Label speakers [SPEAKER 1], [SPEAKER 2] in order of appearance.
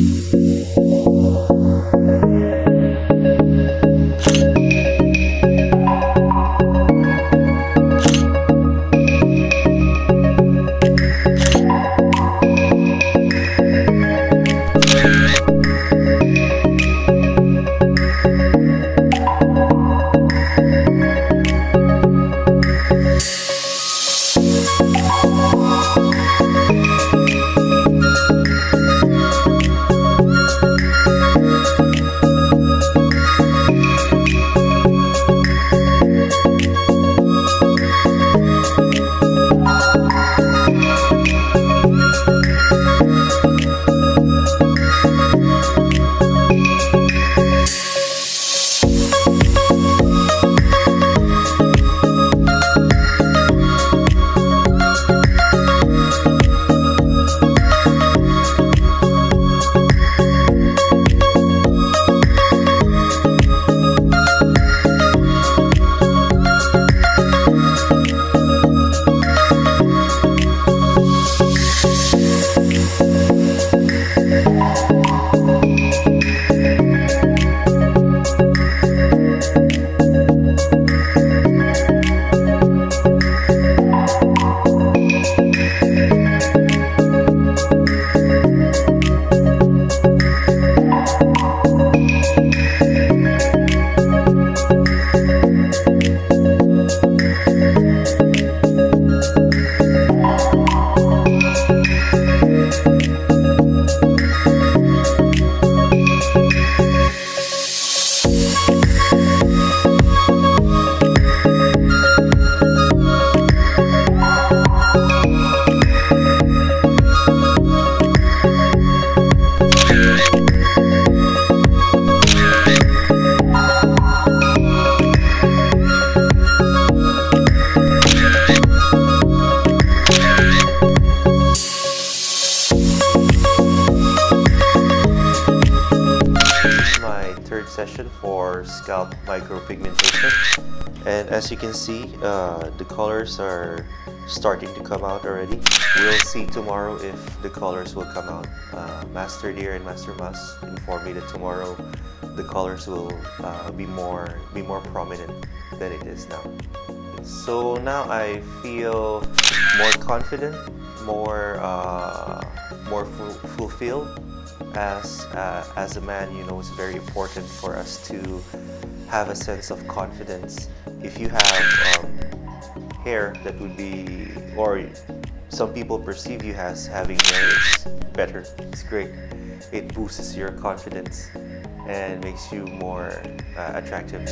[SPEAKER 1] my for scalp micropigmentation. And as you can see uh, the colors are starting to come out already. We'll see tomorrow if the colors will come out. Uh, Master Deer and Master Mas informed me that tomorrow the colors will uh, be more be more prominent than it is now. So now I feel more confident more uh, more fu fulfilled as uh, as a man you know it's very important for us to have a sense of confidence. If you have um, hair that would be or some people perceive you as having hair is better. It's great. It boosts your confidence and makes you more uh, attractive